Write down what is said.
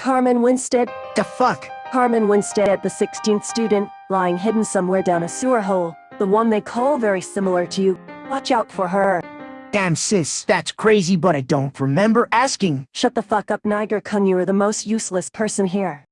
Carmen Winstead. The fuck? Carmen Winstead, the 16th student, lying hidden somewhere down a sewer hole. The one they call very similar to you. Watch out for her. Damn sis, that's crazy but I don't remember asking. Shut the fuck up, Niger Kun. You are the most useless person here.